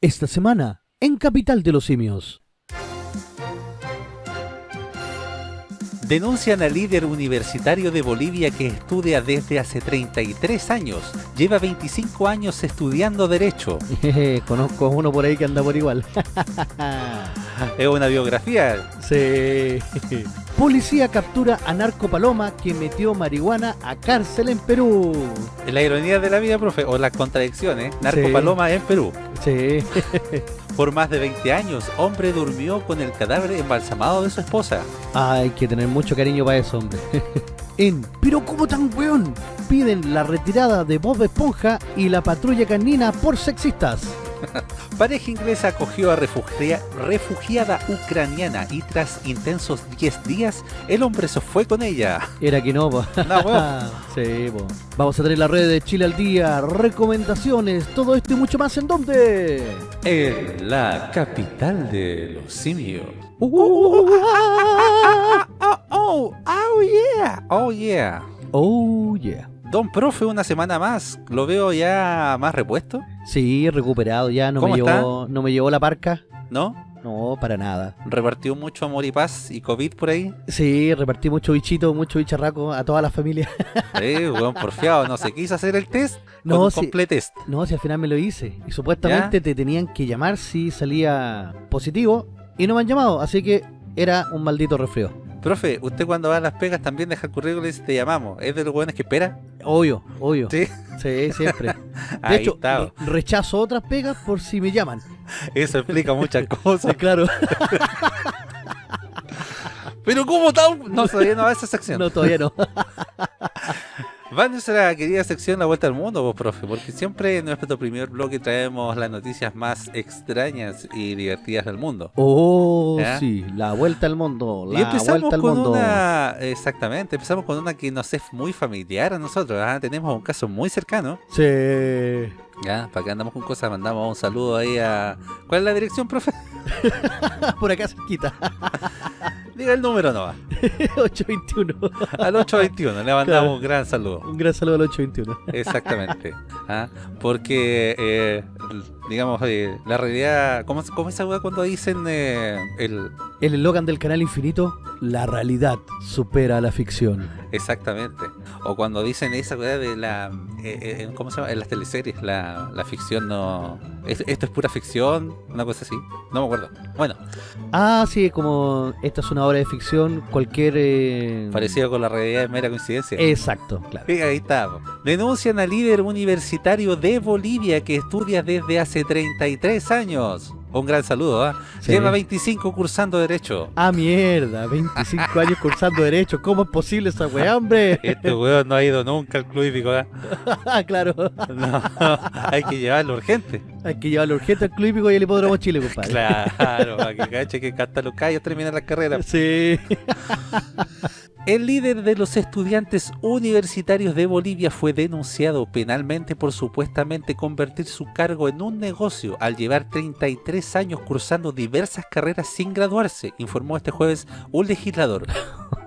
Esta semana, en Capital de los Simios. Denuncian al líder universitario de Bolivia que estudia desde hace 33 años. Lleva 25 años estudiando Derecho. Conozco uno por ahí que anda por igual. es una biografía. Sí. Policía captura a Narco Paloma que metió marihuana a cárcel en Perú. La ironía de la vida, profe, o las contradicciones. Narco Sí. Paloma en Perú. Sí. Por más de 20 años, hombre durmió con el cadáver embalsamado de su esposa. Hay que tener mucho cariño para eso, hombre. en Pero ¿cómo tan weón? Piden la retirada de Bob Esponja y la patrulla canina por sexistas. Pareja inglesa acogió a refugia- refugiada ucraniana y tras intensos 10 días, el hombre se fue con ella. Era que no, po. No, weón. sí, po. Vamos a tener la red de Chile al día, recomendaciones, todo esto y mucho más en dónde. En la capital de los simios. Uh, Oh, oh, oh yeah, oh yeah. oh yeah. Don Profe, una semana más, lo veo ya más repuesto, Sí, recuperado ya, no me ¿Cómo está? llevó, no me llevó la parca. ¿no? No, para nada. Repartió mucho amor y paz y COVID por ahí. Sí, repartí mucho bichito, mucho bicharraco a toda la familia. Sí, weón, porfiado, no se quiso hacer el test. No, un test. No, si al final me lo hice. Y supuestamente te tenían que llamar si salía positivo. Y no me han llamado, así que era un maldito resfrío. Profe, usted cuando va a las pegas también deja el currículum y dice te llamamos. ¿Es de los buenos que espera? Obvio, obvio. Sí. Sí, siempre. De Ahí hecho, está. rechazo otras pegas por si me llaman. Eso explica muchas cosas. claro. Pero ¿cómo tal? No, todavía no va a esa sección. No, todavía no. Va a nuestra querida sección La Vuelta al Mundo, vos, profe, porque siempre en nuestro primer bloque traemos las noticias más extrañas y divertidas del mundo. Oh, sí. La vuelta al mundo. y La empezamos vuelta al con mundo. una, exactamente, empezamos con una que nos es muy familiar a nosotros. ¿ah? Tenemos un caso muy cercano. Sí. Ya, para que andamos con cosas, mandamos un saludo ahí a. ¿Cuál es la dirección, profe? Por acá cerquita. Diga el número, no. 821. Al 821, le mandamos un gran saludo. Un gran saludo al 821. Exactamente. ¿ah? Porque, eh, digamos, eh, la realidad. ¿Cómo, cómo es esa cuando dicen eh, el. El eslogan del canal infinito, la realidad supera a la ficción. Exactamente. O cuando dicen esa weá de la. eh, ¿Cómo se llama? En las teleseries, la, la ficción no. es- esto es pura ficción, una cosa así. No me acuerdo. Bueno, Ah, sí, como esta es una obra de ficción, cualquier... parecido con la realidad es mera coincidencia. Exacto, claro. Ahí está. Denuncian al líder universitario de Bolivia que estudia desde hace 33 años. Un gran saludo, ¿ah? Sí. Lleva 25 cursando Derecho. Ah, mierda, 25 años cursando Derecho, ¿cómo es posible esa weá, hombre? Este weón no ha ido nunca al club hípico, ¿ah? Ah, claro, No, hay que llevarlo urgente. hay que llevarlo urgente al Club Hípico y al Hipódromo Chile, compadre. Claro, para que cache que hasta los callos terminan las carreras. Sí. El líder de los estudiantes universitarios de Bolivia fue denunciado penalmente por supuestamente convertir su cargo en un negocio al llevar 33 años cursando diversas carreras sin graduarse, informó este jueves un legislador.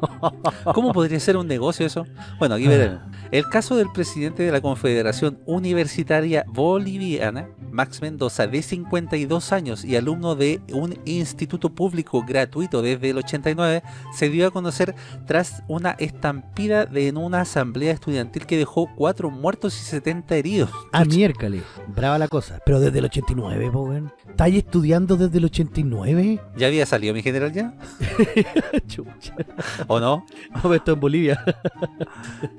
¿Cómo podría ser un negocio eso? Bueno, aquí veremos. El caso del presidente de la Confederación Universitaria Boliviana, Max Mendoza, de 52 años y alumno de un instituto público gratuito desde el 89, se dio a conocer tras una estampida de, en una asamblea estudiantil que dejó 4 muertos y 70 heridos. Ah, miércoles. Brava la cosa. Pero desde el 89, po, weón. ¿Estáis estudiando desde el 89? ¿Ya había salido mi general ya? Chucha. ¿O no? No, esto en Bolivia.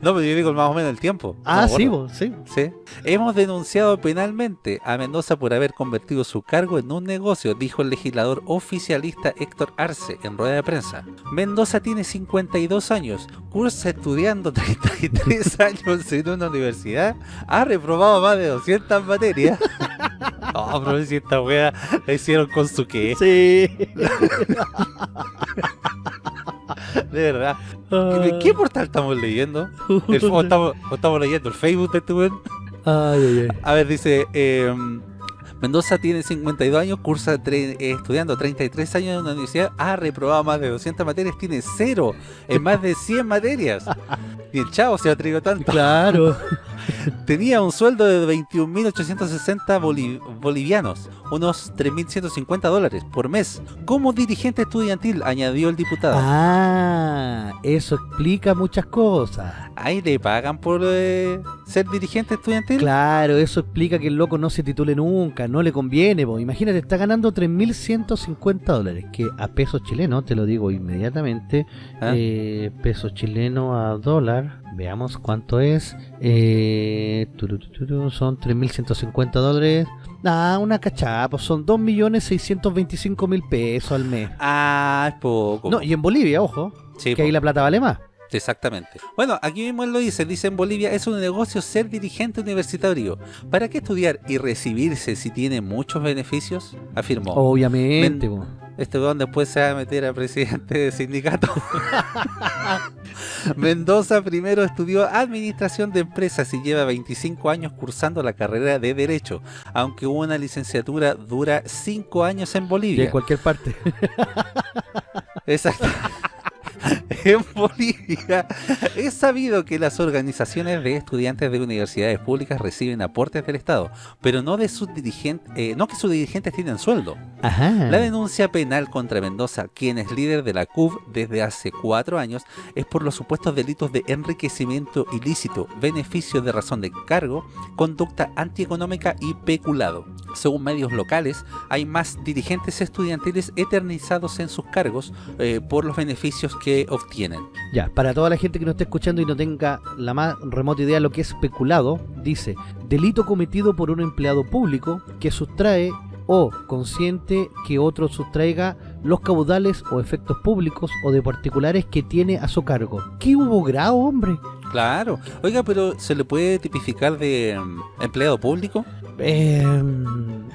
No, pero yo digo más o menos el tiempo. Ah, sí, sí. Sí. Hemos denunciado penalmente a Mendoza por haber convertido su cargo en un negocio, dijo el legislador oficialista Héctor Arce en rueda de prensa. Mendoza tiene 52 años, cursa estudiando 33 años en una universidad, ha reprobado más de 200 materias. No, pero si esta wea la hicieron con su qué, Sí. de verdad. Ah. ¿Qué, qué portal estamos leyendo? El- o, estamos, o estamos leyendo el Facebook de este weón? Ay, ay, ay. A ver, dice, eh, Mendoza tiene 52 años, cursa tre- eh, estudiando 33 años en una universidad, ha reprobado más de 200 materias, tiene cero en más de 100 materias. Y el chavo se atrevió tanto. Claro. Tenía un sueldo de 21.860 boli- bolivianos, unos 3.150 dólares por mes, como dirigente estudiantil, añadió el diputado. Ah, eso explica muchas cosas. Ahí le pagan por eh, ser dirigente estudiantil. Claro, eso explica que el loco no se titule nunca, no le conviene, po. imagínate, está ganando 3.150 dólares, que a pesos chilenos, te lo digo inmediatamente, ¿Ah? eh, pesos chilenos a dólar, veamos cuánto es, eh, son 3.150 dólares, ah, una cachapa, pues son 2.625.000 pesos al mes. Ah, es poco. No, y en Bolivia, ojo, Sí, que ahí la plata vale más. Exactamente. Bueno, aquí mismo él lo dice, dice en Bolivia es un negocio ser dirigente universitario. ¿Para qué estudiar y recibirse si tiene muchos beneficios? Afirmó. Obviamente, Men-. Este weón después se va a meter a presidente de sindicato. Mendoza primero estudió administración de empresas y lleva 25 años cursando la carrera de Derecho, aunque una licenciatura dura 5 años en Y Bolivia. en cualquier parte. Exacto. En Bolivia es sabido que las organizaciones de estudiantes de universidades públicas reciben aportes del Estado, pero no de sus dirigentes, eh, no que sus dirigentes tienen sueldo. Ajá. La denuncia penal contra Mendoza, quien es líder de la CUB desde hace cuatro años, es por los supuestos delitos de enriquecimiento ilícito, beneficio de razón de cargo, conducta antieconómica y peculado. Según medios locales, hay más dirigentes estudiantiles eternizados en sus cargos eh, por los beneficios que obtienen. Ya, para toda la gente que nos esté escuchando y no tenga la más remota idea de lo que es peculado, dice, delito cometido por un empleado público que sustrae o consciente que otro sustraiga los caudales o efectos públicos o de particulares que tiene a su cargo. ¿Qué hubo grado, hombre? Claro. Oiga, pero ¿se le puede tipificar de mm, empleado público? Eh,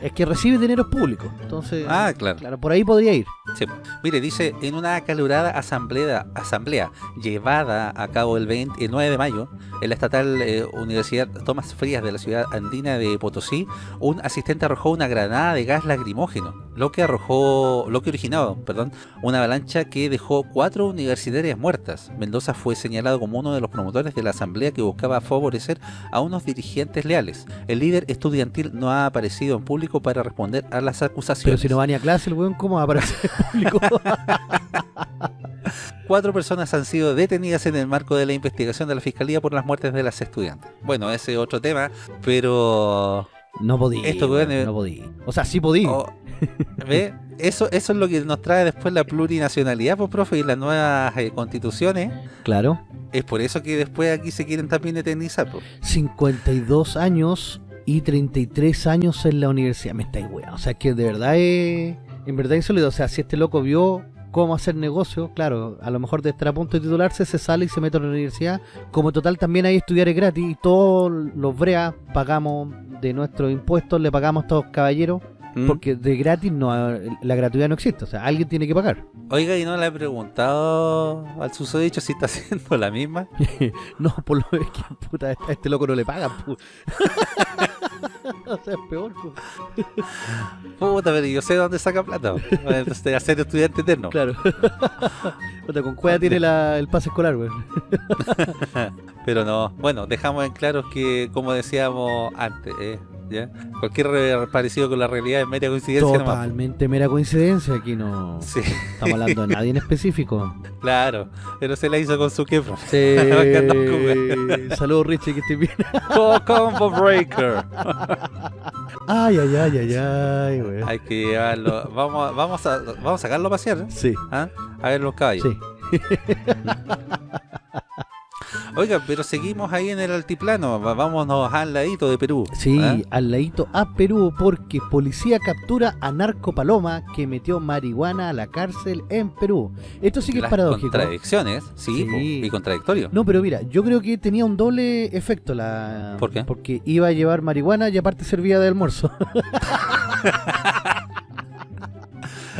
es que recibe dinero público, entonces... Ah, claro. Claro, por ahí podría ir. Sí. Mire, dice, en una acalorada asamblea, asamblea llevada a cabo el, 20 el 9 de mayo en la estatal eh, Universidad Tomás Frías de la ciudad andina de Potosí, un asistente arrojó una granada de gas lacrimógeno, lo que arrojó, lo que originó, perdón, una avalancha que dejó cuatro universitarias muertas. Mendoza fue señalado como uno de los promotores de la asamblea que buscaba favorecer a unos dirigentes leales. El líder estudiantil no ha aparecido en público para responder a las acusaciones. Pero si no va ni a clase el weón, ¿cómo va a aparecer en público? Cuatro personas han sido detenidas en el marco de la investigación de la Fiscalía por las muertes de las estudiantes. Bueno, ese es otro tema, pero... no podía, Esto, weón, weón, es- no podía. O sea, sí podía. oh, ¿Ve? Eso, eso es lo que nos trae después la plurinacionalidad, pues, profe, y las nuevas eh, constituciones. Claro. Es por eso que después aquí se quieren también eternizar. pues. 52 años y 33 años en la universidad. Me estáis weón. O sea, que de verdad es. En verdad insólito. O sea, si este loco vio cómo hacer negocio, claro, a lo mejor de estar a punto de titularse, se sale y se mete a la universidad. Como total también hay estudiar es gratis y todos los breas pagamos de nuestros impuestos, le pagamos a estos caballeros, ¿Mm? porque de gratis no la gratuidad no existe. O sea, alguien tiene que pagar. Oiga, ¿y no le he preguntado al susodicho si está haciendo la misma? No, por lo es que puta, a este loco no le pagan. o sea, es peor. pu. Puta, pero yo sé de dónde saca plata. pues. De hacer estudiante eterno. Claro. Puta, con cueva tiene la- el pase escolar, weón. Pero no, bueno, dejamos en claro que, como decíamos antes, eh, ¿ya? cualquier re- parecido con la realidad es mera coincidencia nomás. Totalmente mera coincidencia. Aquí no Sí, estamos hablando de nadie en específico. claro, pero se la hizo con su que Sí. Bacán, Saludos, Richie, que estés bien. Combo Breaker. Ay, ay, ay, ay, ay, weón. Hay que llevarlo, vamos, a- vamos, a, vamos a sacarlo a pasear, ¿eh? Sí, ¿Ah? a ver los caballos. sí. Oiga, pero seguimos ahí en el altiplano, vámonos al ladito de Perú. Sí, ¿ah? al ladito a Perú porque policía captura a Narco Paloma que metió marihuana a la cárcel en Perú. Esto sí que es paradójico. contradicciones, sí, Sí. y contradictorio. No, pero mira, yo creo que tenía un doble efecto la... ¿Por qué? Porque iba a llevar marihuana y aparte servía de almuerzo.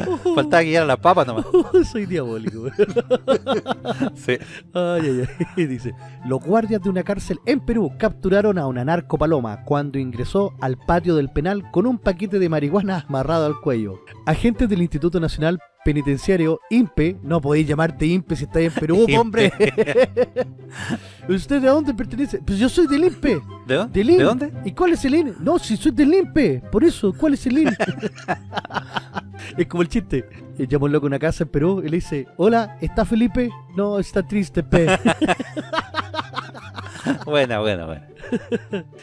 Faltaba que llegara la papa nomás. Soy diabólico. güey. Sí. Ay, ay, ay. Dice, los guardias de una cárcel en Perú capturaron a una narco paloma cuando ingresó al patio del penal con un paquete de marihuana amarrado al cuello. Agentes del Instituto Nacional Penitenciario INPE. No podéis llamarte INPE si estáis en Perú, hombre. ¿Usted de dónde pertenece? Pues yo soy del INPE. ¿De dónde? ¿De dónde? ¿Y cuál es el IN? No, si soy del INPE. Por eso, ¿cuál es el IN? Es como el chiste. Eh, Llama un loco a una casa en Perú y le dice, hola, ¿está Felipe? No, está triste, pe. Buena, buena, buena.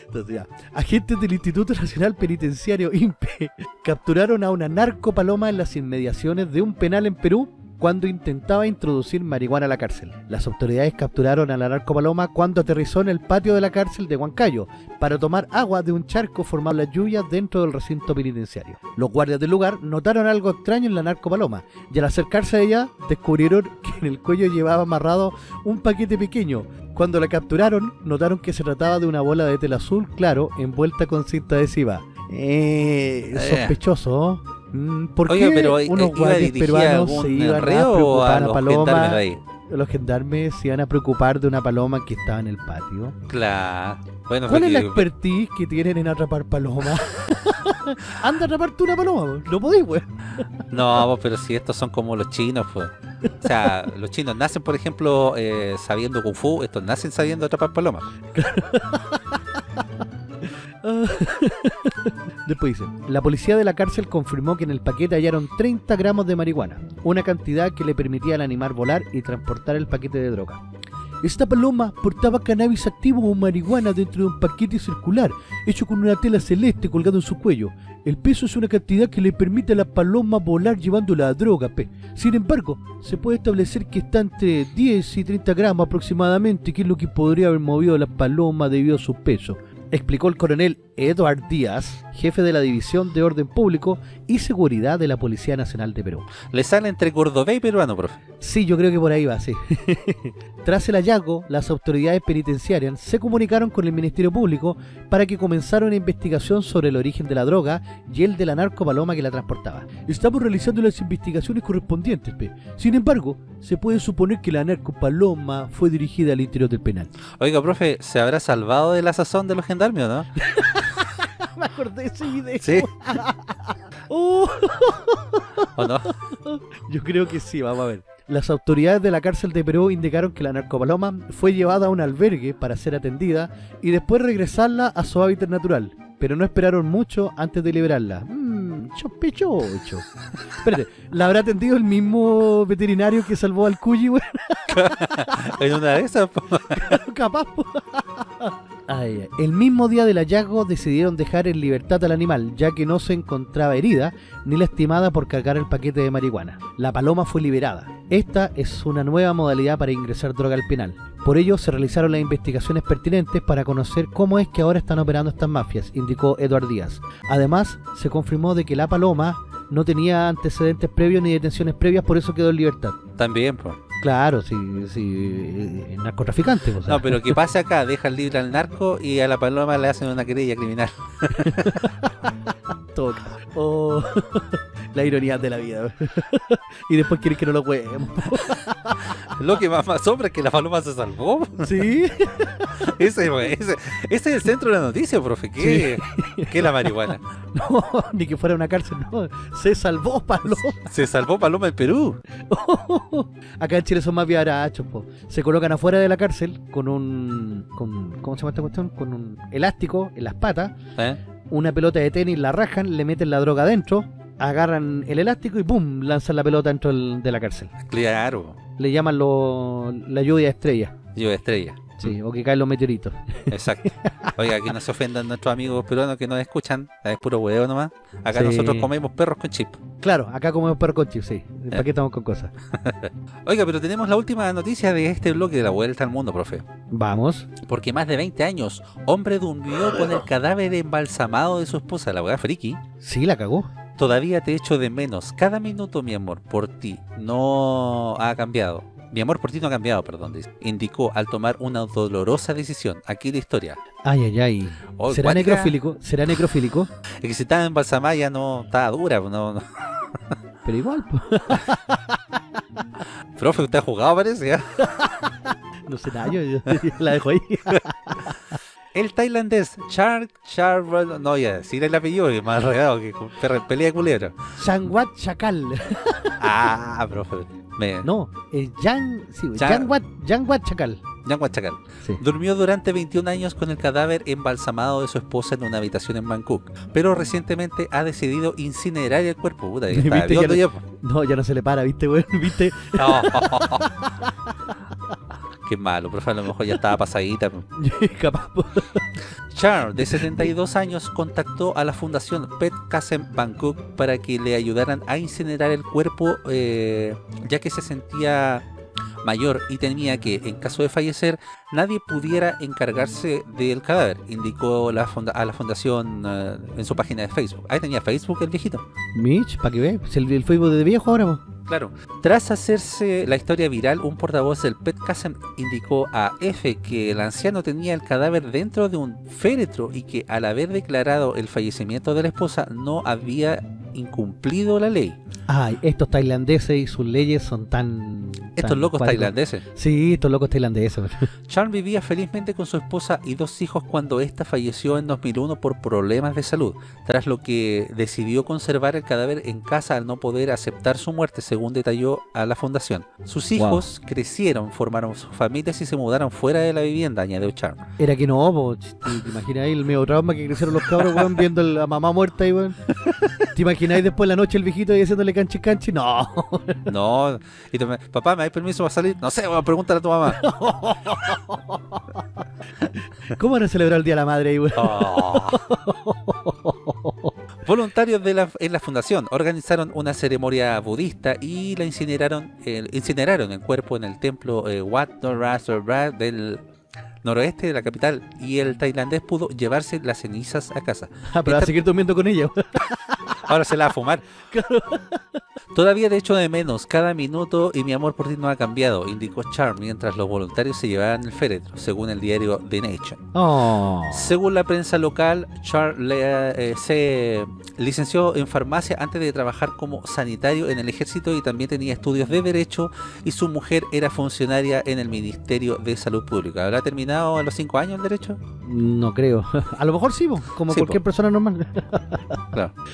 Entonces, ya. Agentes del Instituto Nacional Penitenciario INPE capturaron a una narcopaloma en las inmediaciones de un penal en Perú cuando intentaba introducir marihuana a la cárcel. Las autoridades capturaron a la narcopaloma cuando aterrizó en el patio de la cárcel de Huancayo para tomar agua de un charco formado en las lluvias dentro del recinto penitenciario. Los guardias del lugar notaron algo extraño en la narcopaloma y al acercarse a ella descubrieron que en el cuello llevaba amarrado un paquete pequeño. Cuando la capturaron, notaron que se trataba de una bola de tela azul claro envuelta con cinta adhesiva. Eh, sospechoso. Mm, ¿Por Oiga, qué pero, eh, unos ¿iba guardias peruanos se iban a preocupar a, Paloma? Los gendarmes se iban a preocupar de una paloma que estaba en el patio. Claro. Bueno, ¿Cuál es la expertise que tienen en atrapar palomas? Anda a atrapar tú una paloma, no podéis, güey. No, pero si estos son como los chinos, pues. O sea, los chinos nacen, por ejemplo, eh, sabiendo kung fu, estos nacen sabiendo atrapar palomas. Después dice, la policía de la cárcel confirmó que en el paquete hallaron 30 gramos de marihuana, una cantidad que le permitía al animal volar y transportar el paquete de droga. Esta paloma portaba cannabis activo o marihuana dentro de un paquete circular, hecho con una tela celeste colgado en su cuello. El peso es una cantidad que le permite a la paloma volar llevando la droga, pe. Sin embargo, se puede establecer que está entre 10 y 30 gramos aproximadamente, que es lo que podría haber movido a la paloma debido a su peso explicó el coronel Edward Díaz, jefe de la División de Orden Público y Seguridad de la Policía Nacional de Perú. Le sale entre cordobés y peruano, profe. Sí, yo creo que por ahí va, sí. Tras el hallazgo, las autoridades penitenciarias se comunicaron con el Ministerio Público para que comenzara una investigación sobre el origen de la droga y el de la narcopaloma que la transportaba. Estamos realizando las investigaciones correspondientes, pe. Sin embargo, se puede suponer que la narcopaloma fue dirigida al interior del penal. Oiga, profe, ¿se habrá salvado de la sazón de los gendarmes o no? Me acordé de ese video. Sí, Oh. ¿o no? Yo creo que sí, vamos a ver. Las autoridades de la cárcel de Perú indicaron que la narcopaloma fue llevada a un albergue para ser atendida y después regresarla a su hábitat natural, pero no esperaron mucho antes de liberarla. Mmm, sospechoso. Espérate, ¿la habrá atendido el mismo veterinario que salvó al Cuyi? En una de esas. Capaz. El mismo día del hallazgo decidieron dejar en libertad al animal, ya que no se encontraba herida ni lastimada por cargar el paquete de marihuana. La paloma fue liberada. Esta es una nueva modalidad para ingresar droga al penal. Por ello se realizaron las investigaciones pertinentes para conocer cómo es que ahora están operando estas mafias, indicó Eduard Díaz. Además, se confirmó de que la paloma no tenía antecedentes previos ni detenciones previas, por eso quedó en libertad. También, pues. Claro, sí, sí, eh, narcotraficante. o sea. No, pero ¿qué pasa acá? Dejan libre al narco y a la paloma le hacen una querella criminal. Toca. Oh, la ironía de la vida. y después quieren que no lo juguemos. Lo que más me asombra es que la paloma se salvó. ¿Sí? Ese, ese, ese es el centro de la noticia, profe. ¿Qué, ¿Qué es la marihuana? No, ni que fuera una cárcel, no. Se salvó Paloma. Se salvó Paloma en Perú. Acá en Chile son más viarachos, po. Se colocan afuera de la cárcel con un... Con, ¿Cómo se llama esta cuestión? Con un elástico en las patas, ¿Eh? una pelota de tenis, la rajan, le meten la droga adentro, agarran el elástico y ¡pum! lanzan la pelota dentro del- de la cárcel. Claro. Le llaman lo, la lluvia de estrellas. Yo estrella. Sí, o que caen los meteoritos. Exacto. Oiga, que no se ofendan nuestros amigos peruanos que nos escuchan. Es puro huevo nomás. Acá Sí. nosotros comemos perros con chip. Claro, acá comemos perro con chip, sí. ¿Para qué estamos con cosas? Oiga, pero tenemos la última noticia de este bloque de la vuelta al mundo, profe. Vamos. Porque más de 20 años, hombre durmió con el cadáver embalsamado de su esposa, la weá friki. Sí, la cagó. Todavía te echo de menos. Cada minuto, mi amor, por ti no ha cambiado. Mi amor por ti no ha cambiado, perdón, dice. indicó al tomar una dolorosa decisión. Aquí la historia. Ay, ay, ay. Oh, ¿Será necrofílico? ¿Será necrofílico? Es que si estaba embalsamada ya no estaba dura. No, no. Pero igual. Profe, usted ha jugado, parece. ¿ya? no sé nada, yo, yo- yo la dejo ahí. El tailandés Char Char no ya decir el apellido que más redado que pelea de culebra. Shanwat Chacal. Ah, profe. Me, No, es Yang, sí, Chan- Yanguat, Yanguat Chacal. Jan Huachacal. Sí. Durmió durante 21 años con el cadáver embalsamado de su esposa en una habitación en Bangkok, pero recientemente ha decidido incinerar el cuerpo. Puta, ya ya no- ya. No, ya no se le para, ¿viste, weón? ¿Viste? No. Qué malo, profe, a lo mejor ya estaba pasadita. Capaz. Char, de 72 años, contactó a la fundación Pet Kasem Bangkok para que le ayudaran a incinerar el cuerpo, eh, ya que se sentía mayor y temía que, en caso de fallecer, nadie pudiera encargarse del cadáver, indicó la funda- a la fundación eh, en su página de Facebook. Ahí tenía Facebook el viejito. Mitch, para que ve, el, el Facebook de viejo ahora. Claro. Tras hacerse la historia viral, un portavoz del Pet Kasem indicó a F que el anciano tenía el cadáver dentro de un féretro y que al haber declarado el fallecimiento de la esposa no había incumplido la ley. Ay, estos tailandeses y sus leyes son tan... Estos tan locos cuáticos. tailandeses. Sí, estos locos tailandeses. Charles vivía felizmente con su esposa y dos hijos cuando ésta falleció en 2001 por problemas de salud, tras lo que decidió conservar el cadáver en casa al no poder aceptar su muerte, según detalló a la fundación. Sus Wow. hijos crecieron, formaron sus familias y se mudaron fuera de la vivienda, añadió Charles. Era que no, po. ¿Te, imaginas ahí el medio trauma que crecieron los cabros, weón, viendo a la mamá muerta ahí, weón? ¿Te imagináis después la noche el viejito ahí haciéndole canchi canchi? No. No, y me- papá, ¿me das permiso para salir? No sé, bueno, pregúntale a tu mamá. ¿Cómo van a celebrar el Día de la Madre ahí, weón? Oh. Voluntarios de la, en la fundación organizaron una ceremonia budista y la incineraron, el- incineraron el cuerpo en el templo eh, Wat Norasra del noroeste de la capital y el tailandés pudo llevarse las cenizas a casa. Ah, pero va a seguir durmiendo con ella. Ahora se la va a fumar. Todavía te echo de menos cada minuto y mi amor por ti no ha cambiado, indicó Charm mientras los voluntarios se llevaban el féretro, según el diario The Nation. Oh. Según la prensa local, Charles le- eh, se licenció en farmacia antes de trabajar como sanitario en el ejército y también tenía estudios de derecho y su mujer era funcionaria en el Ministerio de Salud Pública. ¿Habrá terminado a los 5 años el derecho? No creo. A lo mejor sí, como Sí, cualquier po. persona normal. Claro.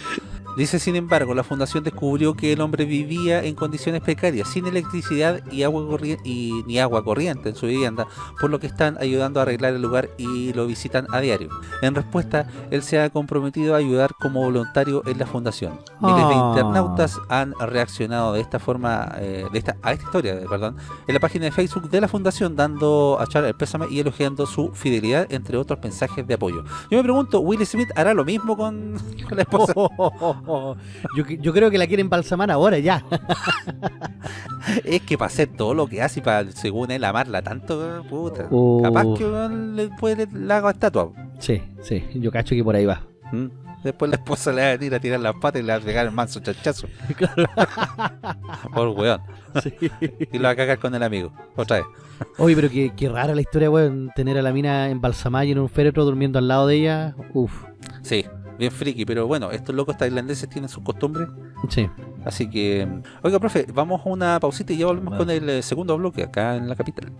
Dice, sin embargo, la fundación descubrió que el hombre vivía en condiciones precarias, sin electricidad y agua corriente, y, ni agua corriente en su vivienda, por lo que están ayudando a arreglar el lugar y lo visitan a diario. En respuesta, él se ha comprometido a ayudar como voluntario en la fundación. Miles de Ah. internautas han reaccionado de esta forma, eh, de esta, a esta historia, eh, perdón, en la página de Facebook de la fundación, dando a Charles el pésame y elogiando su fidelidad, entre otros mensajes de apoyo. Yo me pregunto, ¿Will Smith hará lo mismo con, con la esposa? yo, yo creo que la quieren balsamar ahora ya. Es que para hacer todo lo que hace y para, según él, amarla tanto, puta. Oh. Capaz que le puede le haga estatua. Sí, sí, yo cacho que por ahí va. ¿Mm? Después la esposa le va a venir a tirar las patas y le va a pegar el manso chachazo. Por weón. Sí. Y lo va a cagar con el amigo. Otra vez. Oye, pero qué, qué rara la historia, weón. Tener a la mina embalsamada y en un féretro durmiendo al lado de ella. Uf, Sí, bien friki. Pero bueno, estos locos tailandeses tienen sus costumbres. sí. Así que. Oiga, profe, vamos a una pausita y ya volvemos Bueno. con el eh, segundo bloque acá en la capital.